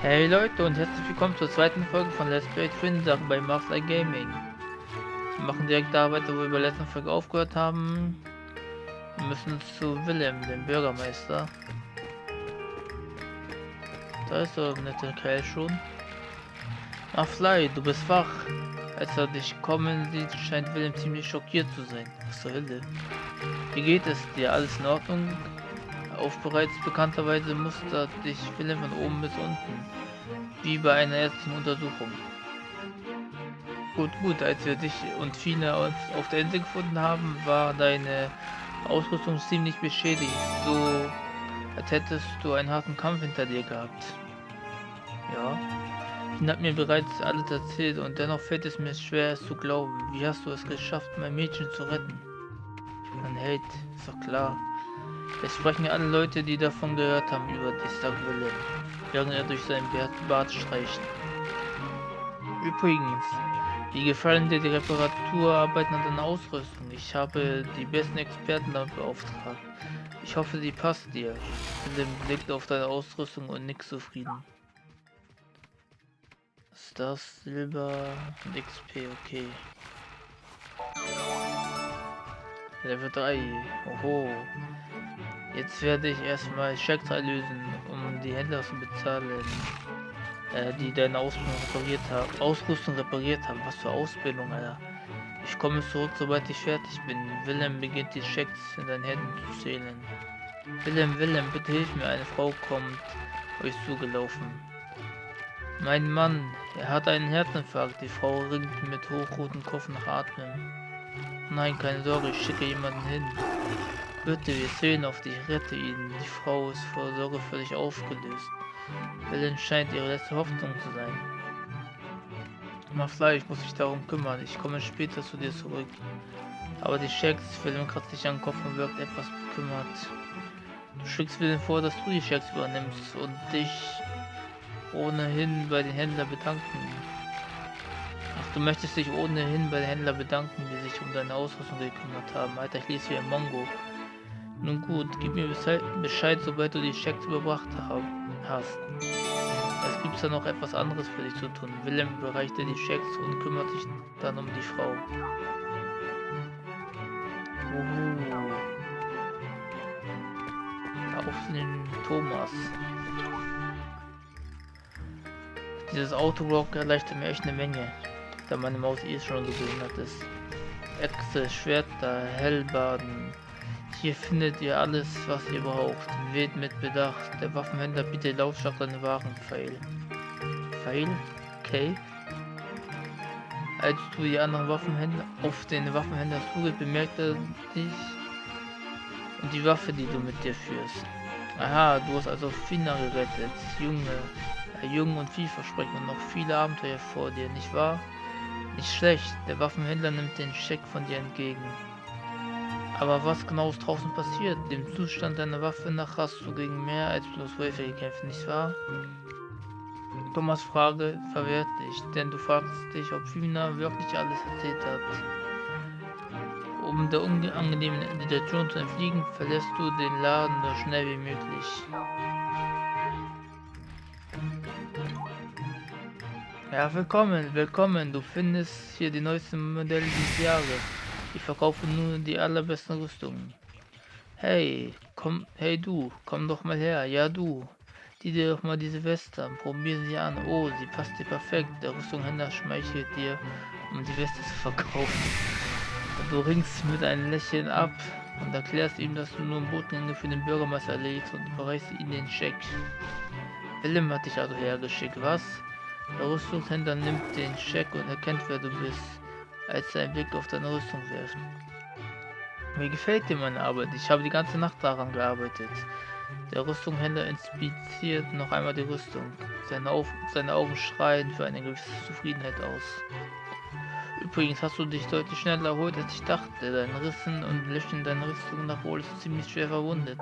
Hey Leute und herzlich willkommen zur zweiten Folge von Let's Play Twin Sachen bei Master Gaming. Wir machen direkt da weiter, wo wir bei der letzten Folge aufgehört haben. Wir müssen zu Willem, dem Bürgermeister. Da ist der nette Kerl schon. Ach Fly, du bist wach. Als er dich kommen sieht, scheint Willem ziemlich schockiert zu sein. Was zur Hölle? Wie geht es dir? Alles in Ordnung? Auf bereits bekannterweise mustert dich Willem von oben bis unten, wie bei einer ärztlichen Untersuchung. Gut, gut, als wir dich und Fina uns auf der Insel gefunden haben, war deine Ausrüstung ziemlich beschädigt, so als hättest du einen harten Kampf hinter dir gehabt. Ja, Fina hat mir bereits alles erzählt und dennoch fällt es mir schwer, es zu glauben. Wie hast du es geschafft, mein Mädchen zu retten? Ein Held, ist doch klar. Es sprechen alle Leute, die davon gehört haben, über sagt Willem, während er durch seinen Bart streicht. Übrigens, wie gefallen dir die Reparaturarbeiten an deiner Ausrüstung? Ich habe die besten Experten damit beauftragt. Ich hoffe, sie passt dir. Willem blickt auf deine Ausrüstung und nickt zufrieden. Das? Silber und XP, okay. Level 3. Oho. Jetzt werde ich erstmal Schecks lösen, um die Händler zu bezahlen, äh, die deine Ausrüstung repariert haben. Ausrüstung repariert haben. Was für Ausbildung, Alter. Ich komme zurück, sobald ich fertig bin. Willem beginnt die Schecks in deinen Händen zu zählen. Willem, Willem, bitte hilf mir. Eine Frau kommt euch zugelaufen. Mein Mann, er hat einen Herzinfarkt. Die Frau ringt mit hochrotem Kopf nach Atmen. Nein, keine Sorge, ich schicke jemanden hin. Bitte, wir zählen auf dich, rette ihn. Die Frau ist vor Sorge dich aufgelöst. Helen scheint ihre letzte Hoffnung zu sein. Mach ich muss mich darum kümmern. Ich komme später zu dir zurück. Aber die Schecks, Willem kratzt sich an den Kopf und wirkt etwas bekümmert. Du schickst Willem vor, dass du die Schecks übernimmst und dich ohnehin bei den Händlern bedanken. Ach, du möchtest dich ohnehin bei den Händlern bedanken, die sich um deine Ausrüstung gekümmert haben. Alter, ich lese wie ein Mongo. Nun gut, gib mir Bescheid, sobald du die Schecks überbracht hast. Es gibt da noch etwas anderes für dich zu tun. Willem überreichte die Schecks und kümmert sich dann um die Frau. Uhu. Auf den Thomas. Dieses Autorock erleichtert mir echt eine Menge, da meine Maus eh schon so behindert ist. Echse, Schwerter, Hellbaden, hier findet ihr alles, was ihr braucht. Wählt mit Bedacht. Der Waffenhändler bietet lautstark seine Waren. Pfeil. Pfeil? Okay. Als du die anderen Waffenhändler auf den Waffenhändler zugehst, bemerkt er dich und die Waffe, die du mit dir führst. Aha, du hast also Fina gerettet. Junge, äh, jung und vielversprechend und noch viele Abenteuer vor dir, nicht wahr? Nicht schlecht, der Waffenhändler nimmt den Scheck von dir entgegen. Aber was genau ist draußen passiert? Dem Zustand deiner Waffe nach hast du gegen mehr als bloß Wölfe gekämpft, nicht wahr? Thomas Frage verwehrt dich, denn du fragst dich, ob Fina wirklich alles erzählt hat. Um der unangenehmen Situation zu entfliegen, verlässt du den Laden so schnell wie möglich. Ja, willkommen, willkommen. Du findest hier die neuesten Modelle dieses Jahres. Ich verkaufe nur die allerbesten Rüstungen. Hey, komm, hey du, komm doch mal her. Ja du, die dir doch mal diese Weste an. Probier sie an. Oh, sie passt dir perfekt. Der Rüstunghändler schmeichelt dir, um die Weste zu verkaufen. Du ringst mit einem Lächeln ab und erklärst ihm, dass du nur Botengänge für den Bürgermeister erledigst und überreichst ihm den Scheck. Willem hat dich also hergeschickt, was? Der Rüstungshändler nimmt den Scheck und erkennt, wer du bist als einen Blick auf deine Rüstung wirft. Mir gefällt dir meine Arbeit. Ich habe die ganze Nacht daran gearbeitet. Der Rüstungshändler inspiziert noch einmal die Rüstung. Seine, Auf seine Augen schreien für eine gewisse Zufriedenheit aus. Übrigens hast du dich deutlich schneller erholt, als ich dachte. Deine Rissen und Löcher in deiner Rüstung nach wohl ist ziemlich schwer verwundet.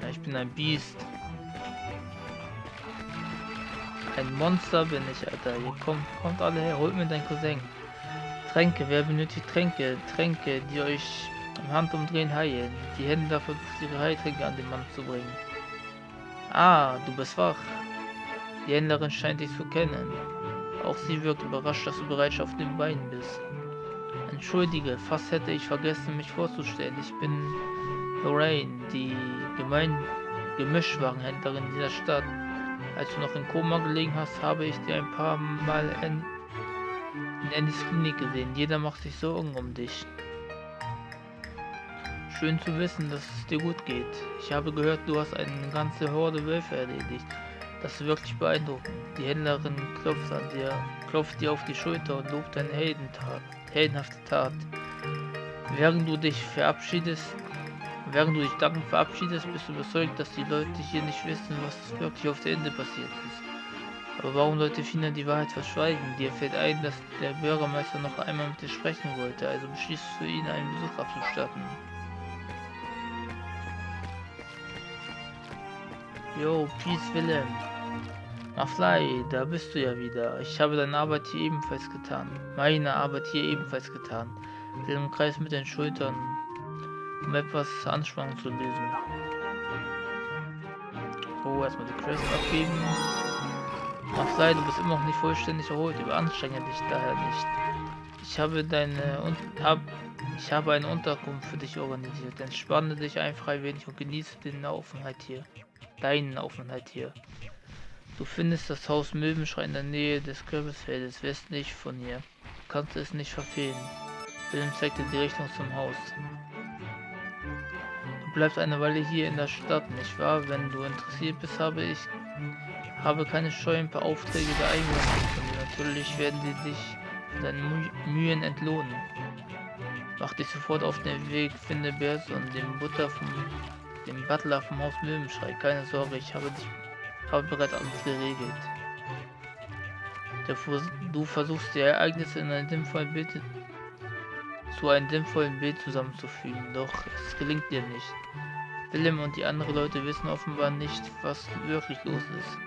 Ja, ich bin ein Biest. Ein Monster bin ich, Alter. Hier kommt, kommt alle her. Holt mir deinen Cousin. Tränke. Wer benötigt Tränke? Tränke, die euch am Handumdrehen heilen. Die Händler versucht ihre Heiltränke an den Mann zu bringen. Ah, du bist wach. Die Händlerin scheint dich zu kennen. Auch sie wirkt überrascht, dass du bereits auf den Beinen bist. Entschuldige, fast hätte ich vergessen, mich vorzustellen. Ich bin Lorraine, die Gemein Gemischwarenhändlerin dieser Stadt. Als du noch in Koma gelegen hast, habe ich dir ein paar Mal in, in Andys Klinik gesehen. Jeder macht sich Sorgen um dich. Schön zu wissen, dass es dir gut geht. Ich habe gehört, du hast eine ganze Horde Wölfe erledigt. Das ist wirklich beeindruckend. Die Händlerin klopft an dir, klopft dir auf die Schulter und lobt deine Heldentat, heldenhafte Tat. Während du dich verabschiedest, während du dich dankend verabschiedest, bist du überzeugt, dass die Leute hier nicht wissen, was wirklich auf der Ende passiert ist. Aber warum sollte Fina die Wahrheit verschweigen? Dir fällt ein, dass der Bürgermeister noch einmal mit dir sprechen wollte, also beschließt du ihn einen Besuch abzustatten. Jo, Peace Willem. Aflai, da bist du ja wieder. Ich habe deine Arbeit hier ebenfalls getan. Meine Arbeit hier ebenfalls getan. Willem Kreis mit den Schultern, um etwas Anspannung zu lösen. Oh, erstmal die Quest abgeben. Aflai, du bist immer noch nicht vollständig erholt. Überanstrenge dich daher nicht. Ich habe deine und hab, ich habe eine Unterkunft für dich organisiert. Entspanne dich ein wenig und genieße den Aufenthalt hier. Deinen Aufenthalt hier. Du findest das Haus Möwenschrei in der Nähe des Kürbisfeldes westlich von hier. Du kannst es nicht verfehlen. Willem zeigte die Richtung zum Haus. Du bleibst eine Weile hier in der Stadt, nicht wahr? Wenn du interessiert bist, habe ich habe keine Scheu, ein paar Aufträge der Einwohner. Natürlich werden die dich für deine Mühen entlohnen. Mach dich sofort auf den Weg, finde Bärs und den Butter vom dem Butler vom Haus Möwenschrei. Keine Sorge, ich habe dich habe bereits alles geregelt. du versuchst die Ereignisse in ein sinnvolles Bild zu einem sinnvollen Bild zusammenzufügen, doch es gelingt dir nicht. Willem und die anderen Leute wissen offenbar nicht, was wirklich los ist.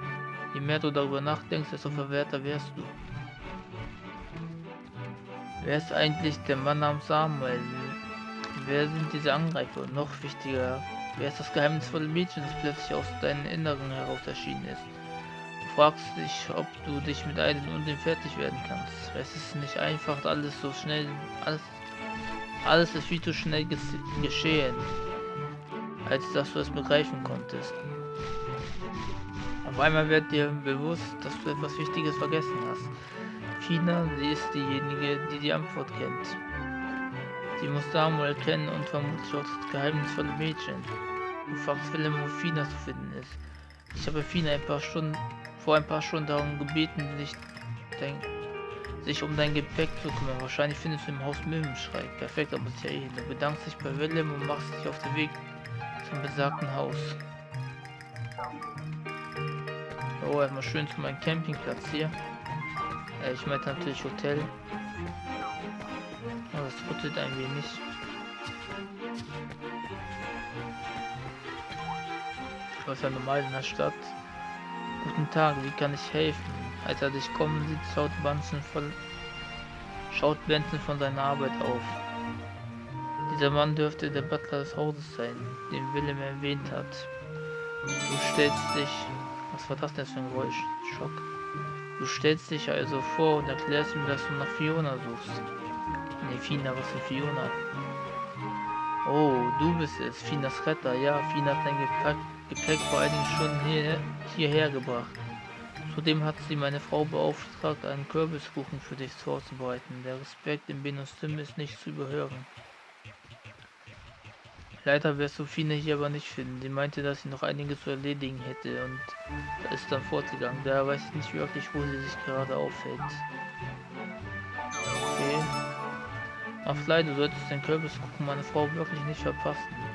Je mehr du darüber nachdenkst, desto verwehrter wärst du. Wer ist eigentlich der Mann namens Samuel? Wer sind diese Angreifer? Und noch wichtiger, Wer ist das geheimnisvolle Mädchen, das plötzlich aus deinem Inneren heraus erschienen ist? Du fragst dich, ob du dich mit einem und dem fertig werden kannst. Es ist nicht einfach, alles so schnell, alles, alles ist viel zu schnell geschehen, als dass du es begreifen konntest. Auf einmal wird dir bewusst, dass du etwas Wichtiges vergessen hast. Fina, sie ist diejenige, die die Antwort kennt. Sie muss Samuel kennen und vermutlich auch das geheimnisvolle Mädchen. Du fragst Willem, wo Fina zu finden ist. Ich habe Fina ein paar Stunden, vor ein paar Stunden darum gebeten, sich, dein, sich um dein Gepäck zu kümmern. Wahrscheinlich findest du im Haus Möwenschrei. Perfekt, aber ist ja eh. Du bedankst dich bei Willem und machst dich auf den Weg zum besagten Haus. Oh, erstmal schön zu meinem Campingplatz hier. Äh, ich meinte natürlich Hotel. Oh, das rüttelt ein wenig. Was ja normal in der Stadt. Guten Tag, wie kann ich helfen? Als er dich kommen sieht, schaut Benson von, schaut Benson von seiner Arbeit auf. Dieser Mann dürfte der Butler des Hauses sein, den Willem erwähnt hat. Du stellst dich... Was war das denn für ein Geräusch? Schock. Du stellst dich also vor und erklärst ihm, dass du nach Fiona suchst. Ne, Fina, was für Fiona? Oh, du bist es, Finas Retter. Ja, Fina hat dein Gepäck, Gepäck vor einigen Stunden hier, hierher gebracht. Zudem hat sie meine Frau beauftragt, einen Kürbiskuchen für dich vorzubereiten. Der Respekt in Benos Stimme ist nicht zu überhören. Leider wirst du Fine hier aber nicht finden. Sie meinte, dass sie noch einiges zu erledigen hätte und ist dann fortgegangen. Daher weiß ich nicht wirklich, wo sie sich gerade aufhält. Okay. Auf Leid, du solltest den Kürbis gucken, meine Frau wirklich nicht verpassen.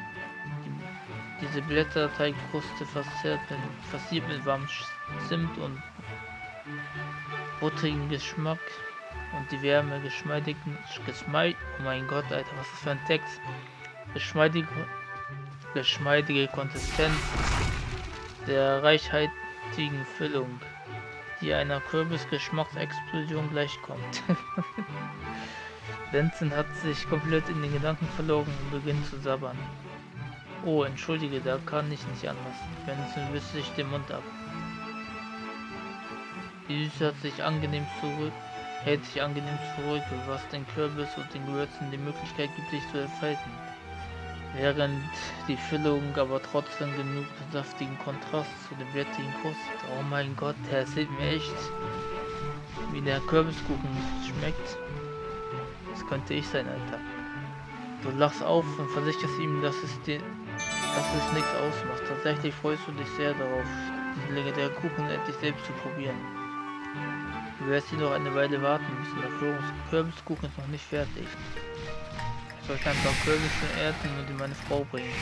Die, diese Blätterteigkruste verzerrt mit, versiert mit warmem Zimt und buttrigen Geschmack und die Wärme geschmeidigen, geschmeid, oh mein Gott, Alter, was ist das für ein Text? Geschmeidige, geschmeidige Konsistenz der reichhaltigen Füllung, die einer Kürbisgeschmacksexplosion gleichkommt. Benson hat sich komplett in den Gedanken verloren und beginnt zu sabbern. Oh, entschuldige, da kann ich nicht anders. Benson wischt sich den Mund ab. Die Süße hat sich angenehm zurück, hält sich angenehm zurück, was den Kürbis und den Gewürzen die Möglichkeit gibt, sich zu entfalten. Während die Füllung aber trotzdem genug saftigen Kontrast zu dem wertigen Kost. Oh mein Gott, der erzählt mir echt, wie der Kürbiskuchen schmeckt. Das könnte ich sein, Alter. Du lachst auf und versicherst ihm, dass es dir, dass es nichts ausmacht. Tatsächlich freust du dich sehr darauf, diesen legendären Kuchen endlich selbst zu probieren. Du wirst hier noch eine Weile warten müssen, der Kürbiskuchen ist noch nicht fertig. Ich sollte ein paar Kürbisse ernten und in meine Frau bringen.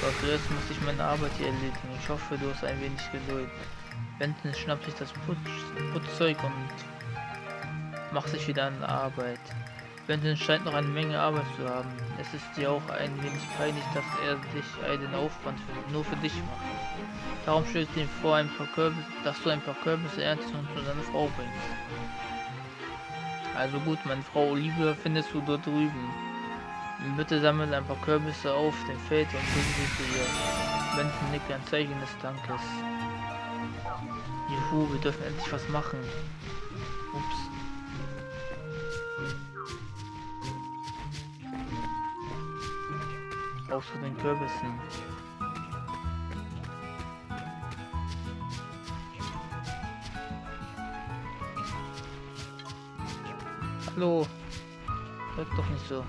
Doch zuerst muss ich meine Arbeit hier erledigen. Ich hoffe, du hast ein wenig Geduld. Benton schnappt sich das Putz, Putzzeug und macht sich wieder an Arbeit. Benton scheint noch eine Menge Arbeit zu haben. Es ist dir auch ein wenig peinlich, dass er sich einen Aufwand für, nur für dich macht. Darum schlägt ihm vor, ein paar Kürbis, dass du ein paar Kürbisse erntest und zu deiner Frau bringst. Also gut, meine Frau Olivia findest du dort drüben. Bitte sammle ein paar Kürbisse auf dem Feld und bring sie zu ihr. Benton nickt ein Zeichen des Dankes. Juhu, wir dürfen endlich was machen. Ups. Auch zu den Kürbissen. Hallo. Hört doch nicht so.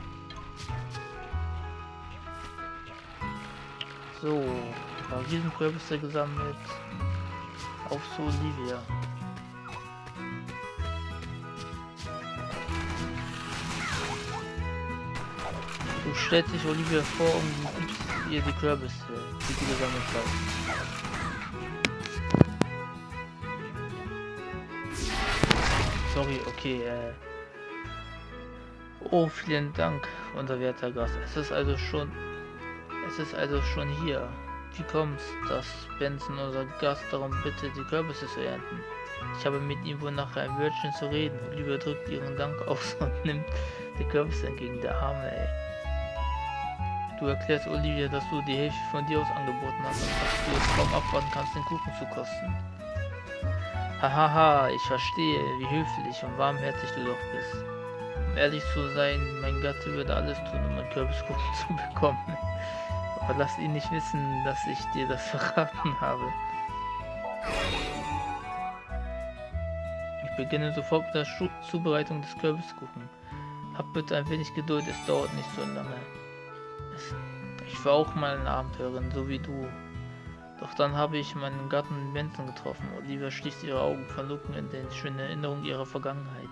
So, ein paar Riesenkürbisse gesammelt. Auf zu Olivia. Du stellst dich Olivia vor gibst ihr die Kürbisse, die du gesammelt hast. Sorry, okay, äh. Oh, vielen Dank, unser werter Gast. Es ist also schon... Es ist also schon hier. Wie kommt's, dass Benson unser Gast darum bittet, die Kürbisse zu ernten? Ich habe mit ihm wohl nachher ein Wörtchen zu reden. Olivia drückt ihren Dank aus und nimmt die Kürbisse entgegen. Der Arme, ey. Du erklärst Olivia, dass du die Hilfe von dir aus angeboten hast und dass du es kaum abwarten kannst, den Kuchen zu kosten. Hahaha, ich verstehe, wie höflich und warmherzig du doch bist. Um ehrlich zu sein, mein Gatte würde alles tun, um einen Kürbiskuchen zu bekommen. Aber lass ihn nicht wissen, dass ich dir das verraten habe. Ich beginne sofort mit der Zubereitung des Kürbiskuchen. Hab bitte ein wenig Geduld, es dauert nicht so lange. Ich war auch mal eine Abenteurerin, so wie du. Doch dann habe ich meinen Gatten Benson getroffen. Olivia schließt ihre Augen verlocken in den schönen Erinnerungen ihrer Vergangenheit.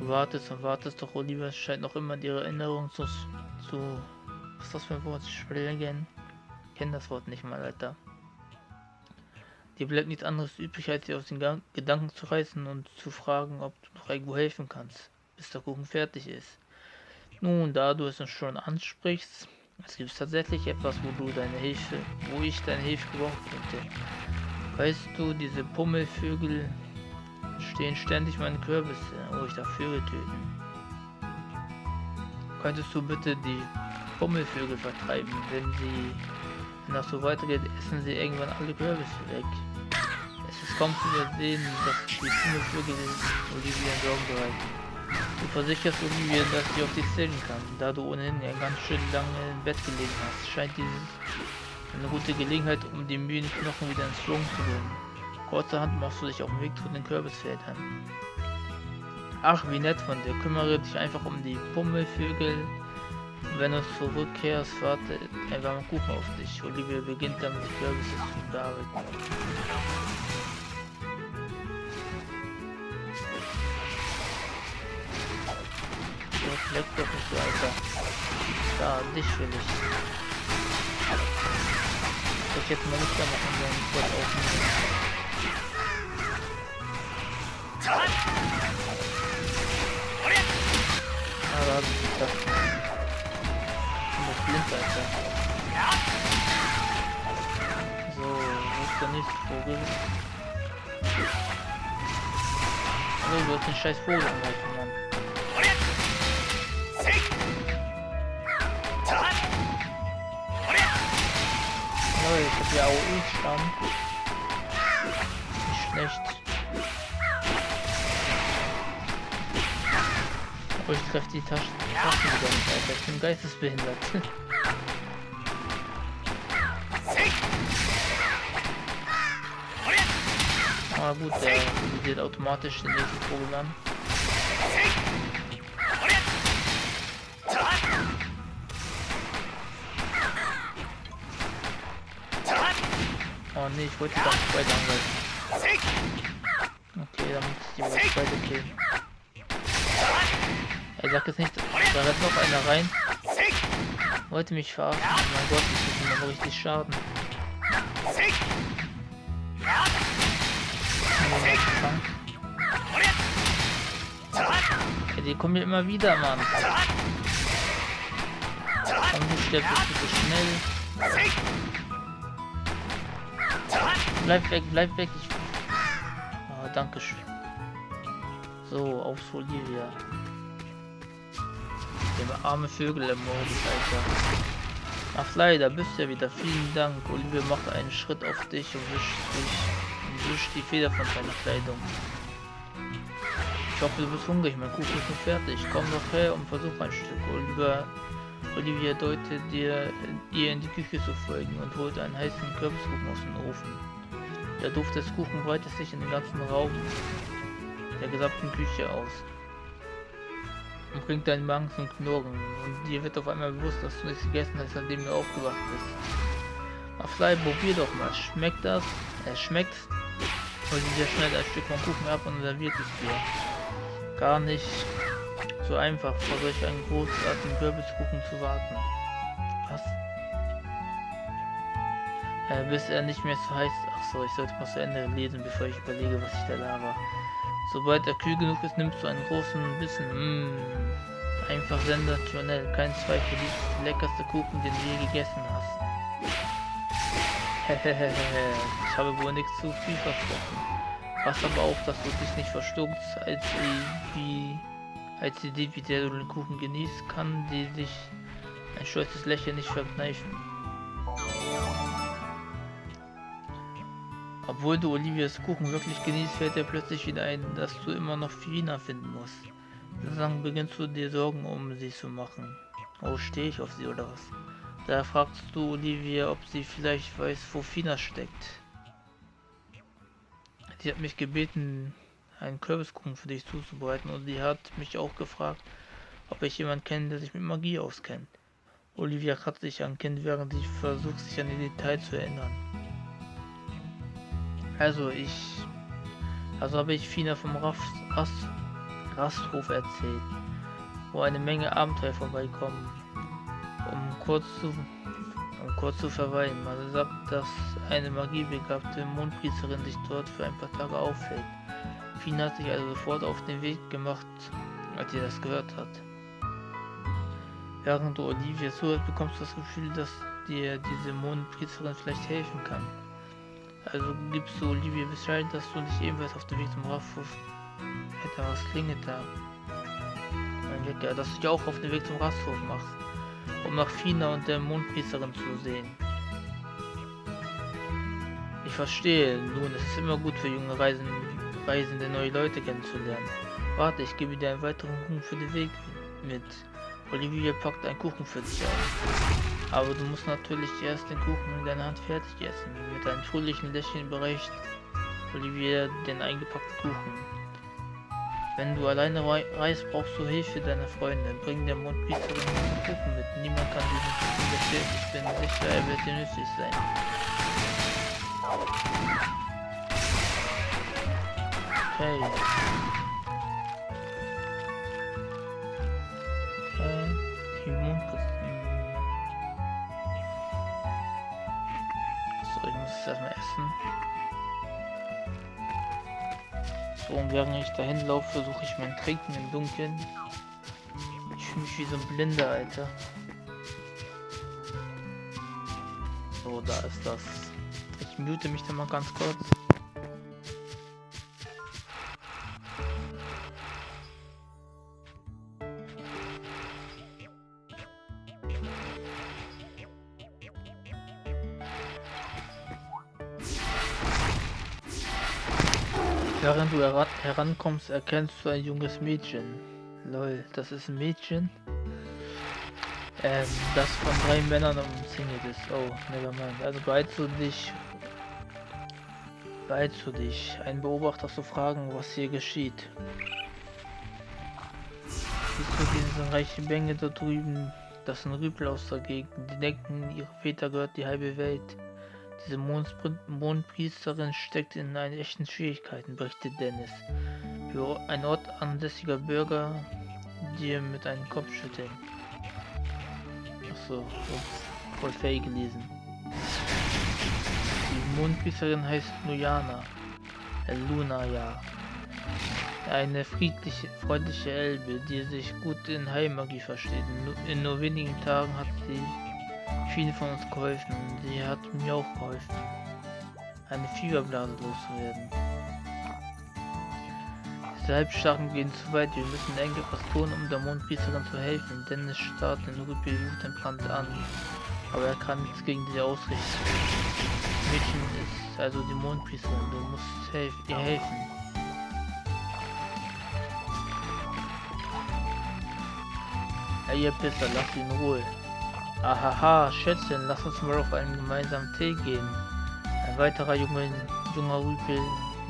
Du wartest und wartest, doch Olivia scheint noch immer ihre Erinnerung zu, zu... Was ist das für ein Wort? Schwelgen? Ich kenne das Wort nicht mal, Alter. Dir bleibt nichts anderes übrig, als sie aus den Gedanken zu reißen und zu fragen, ob du noch irgendwo helfen kannst, bis der Kuchen fertig ist. Nun, da du es schon ansprichst, es gibt tatsächlich etwas, wo du deine Hilfe, wo ich deine Hilfe gebrauchen könnte. Weißt du, diese Pummelvögel stehen ständig meine Kürbisse, wo ich da Vögel. Könntest du bitte die Pummelvögel vertreiben, wenn sie, wenn das so weitergeht, essen sie irgendwann alle Kürbisse weg. Es ist kaum zu übersehen, dass die Pummelvögel Olivia Sorgen bereiten. Du versicherst Olivia, dass sie auf dich zählen kann, da du ohnehin ja ganz schön lange im Bett gelegen hast. Scheint dieses eine gute Gelegenheit, um die müden Knochen wieder ins Schwung zu bringen. Kurzerhand machst du dich auf den Weg zu den Kürbisfeldern. Ach, wie nett von dir. Kümmere dich einfach um die Pummelvögel. Wenn du zurückkehrst, warte ein warmer Kuchen auf dich. Olivia beginnt damit, die Kürbisse zu bearbeiten. Leck doch nicht so, Alter. Da, dich will ich. Ich hätte mal nicht da machen sollen, ich wollte aufnehmen. Ah, da hab ich gedacht. Ich bin doch blind, Alter. So, wo ist der nächste Vogel? Hallo, du hast den scheiß Vogel angreifen, Mann. Oh, ich hab ja AOE-Stamm. Nicht schlecht. Oh, ich treffe die Taschen, Taschen wieder nicht, Alter. Ich bin geistesbehindert. Ah gut, der wird automatisch den nächsten Vogel an. Oh ne, ich wollte nicht weiter angreifen. Okay, dann muss ich die wohl weiter killen. Er sagt jetzt nicht, da rennt noch einer rein. Wollte mich verarschen. Oh mein Gott, ich tut mir richtig Schaden. Ja, die kommen ja immer wieder, Mann. Komm, du stirbst bitte schnell. Bleib weg, bleib weg. Ich... Oh, danke schön. So, aufs Olivia. Der arme Vögel im Modus, Alter. Ach leider, bist du ja wieder. Vielen Dank. Olivia macht einen Schritt auf dich und wischt dich und wischt die Feder von seiner Kleidung. Ich hoffe, du bist hungrig. Mein Kuchen ist nicht fertig. Komm doch her und versuch ein Stück. Olivia, Olivia deutet dir, ihr in die Küche zu folgen und holt einen heißen Kürbiskuchen aus dem Ofen. Der Duft des Kuchen breitet sich in den ganzen Raum der gesamten Küche aus und bringt deinen Magen zum Knurren und dir wird auf einmal bewusst, dass du nichts gegessen hast, seitdem du aufgewacht bist. Aflei, probier doch mal. Schmeckt das? Es schmeckt. Hol dir schnell ein Stück vom Kuchen ab und serviert es dir. Gar nicht so einfach, vor solch einen großartigen Kürbiskuchen zu warten. Was? Äh, bis er nicht mehr so heiß. Ach so, ich sollte mal zu Ende lesen, bevor ich überlege, was ich da laber. Sobald er kühl genug ist, nimmst du einen großen Bissen. Mmh. Einfach sensationell. Kein Zweifel, dies der leckerste Kuchen, den du je gegessen hast. Hehehehe, ich habe wohl nichts zu viel versprochen. Was aber auch, dass du dich nicht verstuckst, als die, wie, als die Idee, wie der du den Kuchen genießt, kann die sich ein stolzes Lächeln nicht verkneifen. Obwohl du Olivias Kuchen wirklich genießt, fällt dir plötzlich wieder ein, dass du immer noch Fina finden musst. Dann beginnst du dir Sorgen um sie zu machen. Oh, stehe ich auf sie oder was? Da fragst du Olivia, ob sie vielleicht weiß, wo Fina steckt. Sie hat mich gebeten, einen Kürbiskuchen für dich zuzubereiten und sie hat mich auch gefragt, ob ich jemanden kenne, der sich mit Magie auskennt. Olivia kratzt sich an Kind, während sie versucht, sich an die Details zu erinnern. Also ich... Also habe ich Fina vom Rast, Rast, Rasthof erzählt, wo eine Menge Abenteuer vorbeikommen, um kurz zu, um kurz zu verweilen. Man sagt, dass eine magiebegabte Mondpriesterin sich dort für ein paar Tage aufhält. Fina hat sich also sofort auf den Weg gemacht, als sie das gehört hat. Während du Olivia zuhört, bekommst du das Gefühl, dass dir diese Mondpriesterin vielleicht helfen kann. Also gibst du Olivia Bescheid, dass du dich ebenfalls auf dem Weg zum Rasthof Alter, was klingelt da? Mein Wecker, dass du dich auch auf den Weg zum Rasthof machst, um nach Fina und der Mondpriesterin zu sehen. Ich verstehe, nun, es ist immer gut für junge Reisen, Reisende neue Leute kennenzulernen. Warte, ich gebe dir einen weiteren Kuchen für den Weg mit. Olivia packt einen Kuchen für dich aus. Aber du musst natürlich erst den Kuchen in deiner Hand fertig essen. Mit einem fröhlichen Lächeln überreicht Olivia den eingepackten Kuchen. Wenn du alleine reist, brauchst du Hilfe deiner Freunde. Bring der Mondpriesterin den Kuchen mit. Niemand kann diesen Kuchen bestellt. Ich bin sicher, er wird dir nützlich sein. Okay. Und während ich dahin laufe, versuche ich mein Trinken im Dunkeln. Ich fühle mich wie so ein Blinder, Alter. So, da ist das. Ich mute mich dann mal ganz kurz. Während du heran herankommst, erkennst du ein junges Mädchen. Lol, das ist ein Mädchen? Ähm, das von drei Männern umzingelt ist. Oh, nevermind. Also beeilst du dich. Beeilst du dich. Ein Beobachter zu fragen, was hier geschieht. Siehst du diese reiche Menge da drüben? Das sind Rüpel aus der Gegend. Die denken, ihre Väter gehört die halbe Welt. Diese Mondpriesterin steckt in einen echten Schwierigkeiten, berichtet Dennis. Für ein Ort ansässiger Bürger, die mit einem Kopf schütteln. Achso, ups, voll fähig gelesen. Die Mondpriesterin heißt Lujana. Äh, Luna, ja. Eine friedliche, freundliche Elbe, die sich gut in Heilmagie versteht. In nur wenigen Tagen hat sie viele von uns geholfen. Sie hat mir auch geholfen, eine Fieberblase loszuwerden. Diese Halbstarken gehen zu weit. Wir müssen eng etwas tun, um der Mondpriesterin zu helfen. Dennis starrt den Rüppel wutentbrannt an. Aber er kann nichts gegen sie ausrichten. Mädchen ist also die Mondpriesterin. Du musst helf ihr helfen. Hey, ihr Pisser, lass ihn in Ruhe. Ahaha, Schätzchen, lass uns mal auf einen gemeinsamen Tee gehen. Ein weiterer junger, junger Rüpel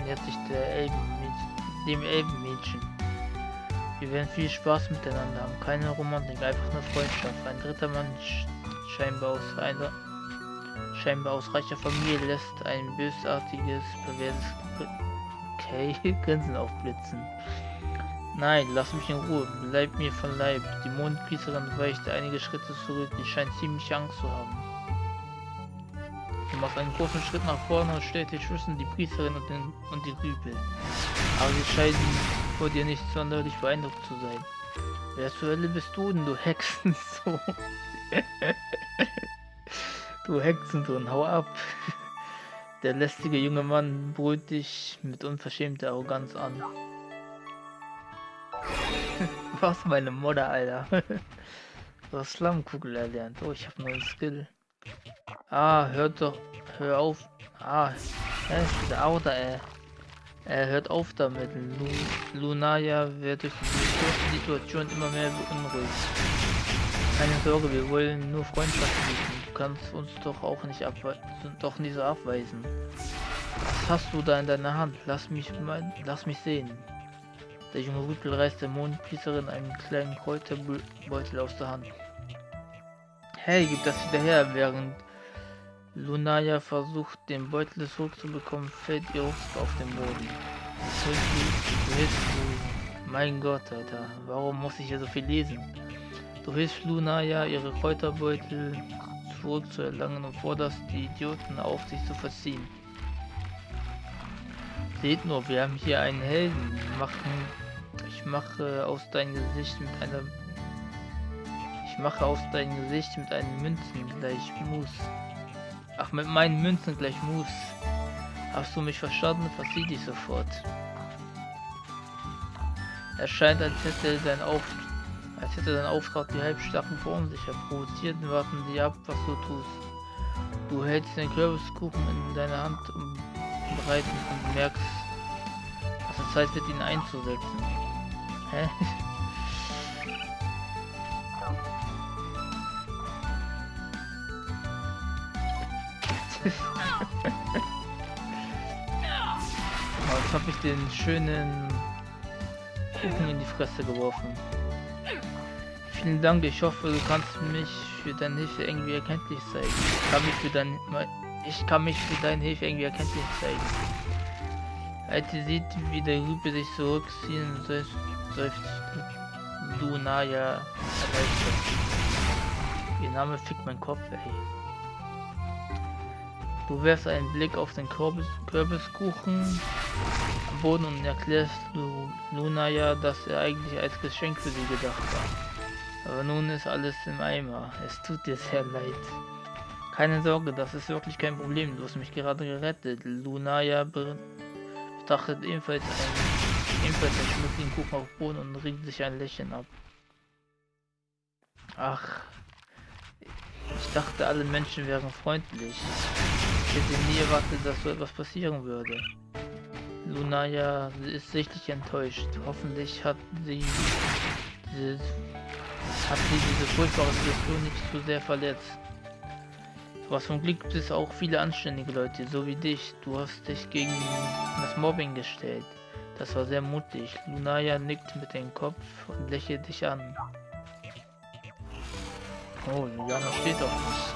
nähert sich Elben, dem Elbenmädchen. Wir werden viel Spaß miteinander haben, keine Romantik, einfach nur Freundschaft. Ein dritter Mann scheinbar aus einer scheinbar aus reicher Familie lässt ein bösartiges, perverses okay, Grinsen aufblitzen. Nein, lass mich in Ruhe. Bleib mir von Leib. Die Mondpriesterin weicht einige Schritte zurück. Die scheint ziemlich Angst zu haben. Du machst einen großen Schritt nach vorne und stellst dich zwischen die Priesterin und, den, und die Rüpel. Aber sie scheinen vor dir nicht sonderlich beeindruckt zu sein. Wer zur Hölle bist du denn, du Hexensohn? du Hexensohn, hau ab. Der lästige junge Mann brüllt dich mit unverschämter Arroganz an. Was meine Mutter, Alter. so Slumkugel erlernt. Oh, ich habe neuen Skill. Ah, hört doch. Hör auf. Ah, hä, der Auto, ey. Er hört auf damit. Lu Lunaya wird durch die Situation immer mehr beunruhigt. Keine Sorge, wir wollen nur Freundschaft bieten. Du kannst uns doch auch nicht doch nicht so abweisen. Was hast du da in deiner Hand? Lass mich mal, lass mich sehen. Der junge Rüpel reißt der Mondpriesterin einen kleinen Kräuterbeutel aus der Hand. Hey, gib das wieder her, während Lunaya versucht, den Beutel zurückzubekommen, fällt ihr Rucksack auf den Boden. Mein Gott, Alter, warum muss ich hier so viel lesen? Du hilfst Lunaya, ihre Kräuterbeutel zurückzuerlangen und forderst die Idioten auf, sich zu verziehen. Seht nur, wir haben hier einen Helden. Machen ich mache aus deinem Gesicht mit einer... Ich mache aus deinem Gesicht mit einem Münzen gleich Mus. Ach, mit meinen Münzen gleich Mus. Hast du mich verstanden? Versieh dich sofort. Er scheint, als hätte dein Auf als hätte dein Auftrag die Halbstarken verunsicher. Provoziert warten sie ab, was du tust. Du hältst den Kürbiskuchen in deiner Hand und bereit und merkst, dass es Zeit wird, ihn einzusetzen. Oh, jetzt habe ich den schönen Kuchen in die Fresse geworfen. Vielen Dank, ich hoffe, du kannst mich für deine Hilfe irgendwie erkenntlich zeigen. Ich kann mich für, dein, ich kann mich für deine Hilfe irgendwie erkenntlich zeigen. Als sie sieht, wie der Rübe sich zurückziehen soll, seufzt Lunaya erleichtert. Ihr Name fickt mein Kopf, ey. Du wirfst einen Blick auf den Kürbis Kürbiskuchen am Boden und erklärst Lunaya, dass er eigentlich als Geschenk für sie gedacht war. Aber nun ist alles im Eimer. Es tut dir sehr leid. Keine Sorge, das ist wirklich kein Problem. Du hast mich gerade gerettet. Lunaya betrachtet ebenfalls einen Ebenfalls ein schmutzige Kuchen auf Boden und regt sich ein Lächeln ab. Ach, ich dachte, alle Menschen wären freundlich. Ich hätte nie erwartet, dass so etwas passieren würde. Lunaya ist sichtlich enttäuscht. Hoffentlich hat sie, diese, hat sie diese furchtbare Situation nicht zu sehr verletzt. Was zum Glück gibt es auch viele anständige Leute, so wie dich. Du hast dich gegen das Mobbing gestellt. Das war sehr mutig. Lunaya nickt mit dem Kopf und lächelt dich an. Oh, Juliana steht doch nicht.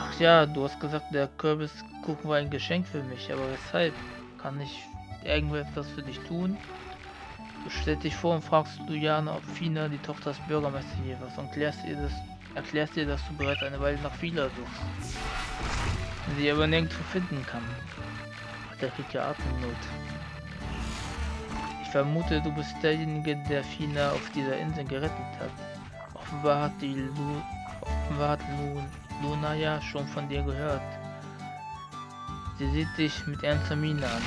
Ach ja, du hast gesagt, der Kürbiskuchen war ein Geschenk für mich, aber weshalb? Kann ich irgendetwas für dich tun? Du stellst dich vor und fragst Luciana, ob Fina die Tochter des Bürgermeisters hier war und klärst ihr das, erklärst ihr, dass du bereits eine Weile nach Fina suchst. Sie aber nirgendwo finden kann. Ach, der kriegt ja Atemnot. Ich vermute, du bist derjenige, der Fina auf dieser Insel gerettet hat. Offenbar hat die Lu offenbar hat Lu Luna ja schon von dir gehört. Sie sieht dich mit ernster Miene an.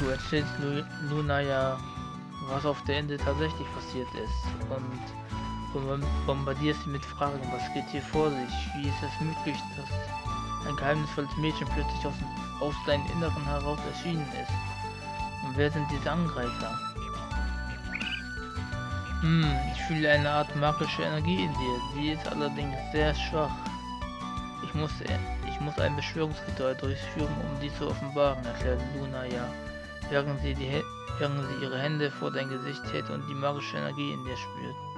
Du erzählst Lu Luna ja, was auf der Insel tatsächlich passiert ist und bombardierst sie mit Fragen, was geht hier vor sich, wie ist es möglich, dass ein geheimnisvolles Mädchen plötzlich aus, aus deinem Inneren heraus erschienen ist. Und wer sind diese Angreifer? Hm, ich fühle eine Art magische Energie in dir. Sie ist allerdings sehr schwach. Ich muss, ich muss ein Beschwörungsritual durchführen, um die zu offenbaren, erklärt Luna ja, während sie, die, während sie ihre Hände vor dein Gesicht hält und die magische Energie in dir spürt.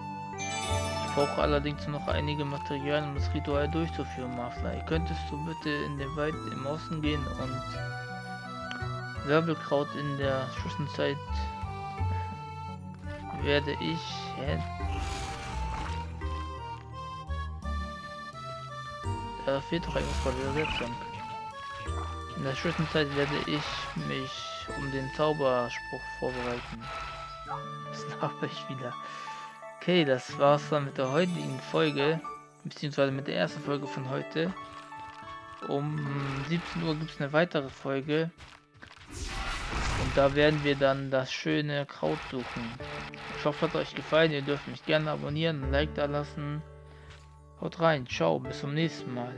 Ich brauche allerdings noch einige Materialien, um das Ritual durchzuführen, Marfly. Könntest du bitte in den Wald im Osten gehen und Wirbelkraut in der Zwischenzeit werde ich hä? Da fehlt doch irgendwas bei der Übersetzung. In der Zwischenzeit werde ich mich um den Zauberspruch vorbereiten. Das habe ich wieder. Okay, das war's dann mit der heutigen Folge, beziehungsweise mit der ersten Folge von heute. Um 17 Uhr gibt es eine weitere Folge. Und da werden wir dann das schöne Kraut suchen. Ich hoffe, es hat euch gefallen. Ihr dürft mich gerne abonnieren, ein Like da lassen. Haut rein, ciao, bis zum nächsten Mal.